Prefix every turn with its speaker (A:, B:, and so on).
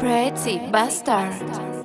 A: Pretty Bastard.